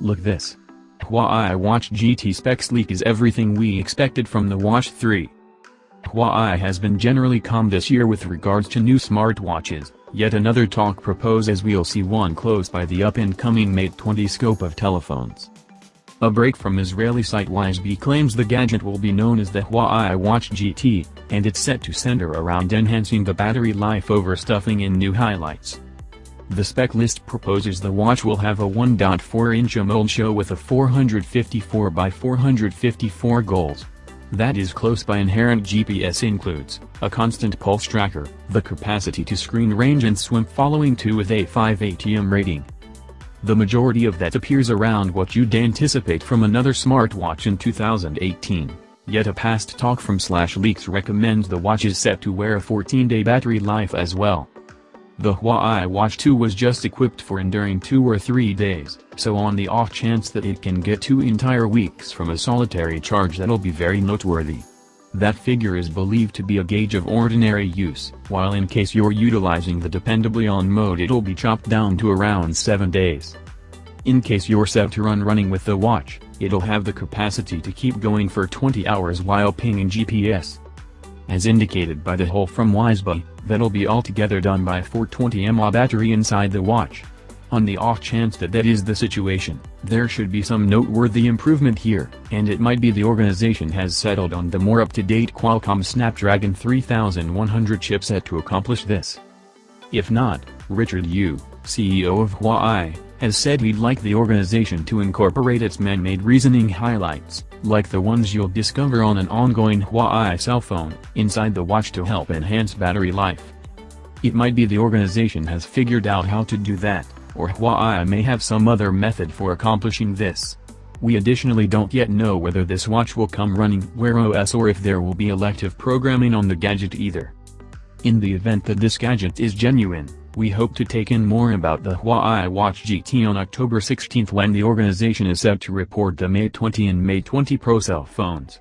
Look this. Huawei Watch GT specs leak is everything we expected from the Watch 3. Huawei has been generally calm this year with regards to new smartwatches, yet another talk proposes we'll see one close by the up-and-coming Mate 20 scope of telephones. A break from Israeli site Wiseby claims the gadget will be known as the Huawei Watch GT, and it's set to center around enhancing the battery life over stuffing in new highlights. The spec list proposes the watch will have a 1.4-inch AMOLED show with a 454 by 454 goals. That is close by inherent GPS includes, a constant pulse tracker, the capacity to screen range and swim following 2 with a 5 ATM rating. The majority of that appears around what you'd anticipate from another smartwatch in 2018, yet a past talk from Slash Leaks recommends the watch is set to wear a 14-day battery life as well. The Huawei Watch 2 was just equipped for enduring 2 or 3 days, so on the off chance that it can get 2 entire weeks from a solitary charge that'll be very noteworthy. That figure is believed to be a gauge of ordinary use, while in case you're utilizing the dependably on mode it'll be chopped down to around 7 days. In case you're set to run running with the watch, it'll have the capacity to keep going for 20 hours while pinging GPS. As indicated by the hole from Wiseby, that'll be altogether done by a 420 mAh battery inside the watch. On the off chance that that is the situation, there should be some noteworthy improvement here, and it might be the organization has settled on the more up-to-date Qualcomm Snapdragon 3100 chipset to accomplish this. If not, Richard Yu, CEO of Huawei, has said he'd like the organization to incorporate its man-made reasoning highlights, like the ones you'll discover on an ongoing Huawei cell phone, inside the watch to help enhance battery life. It might be the organization has figured out how to do that, or Huawei may have some other method for accomplishing this. We additionally don't yet know whether this watch will come running Wear OS or if there will be elective programming on the gadget either. In the event that this gadget is genuine, we hope to take in more about the Huawei Watch GT on October 16 when the organization is set to report the Mate 20 and Mate 20 Pro cell phones.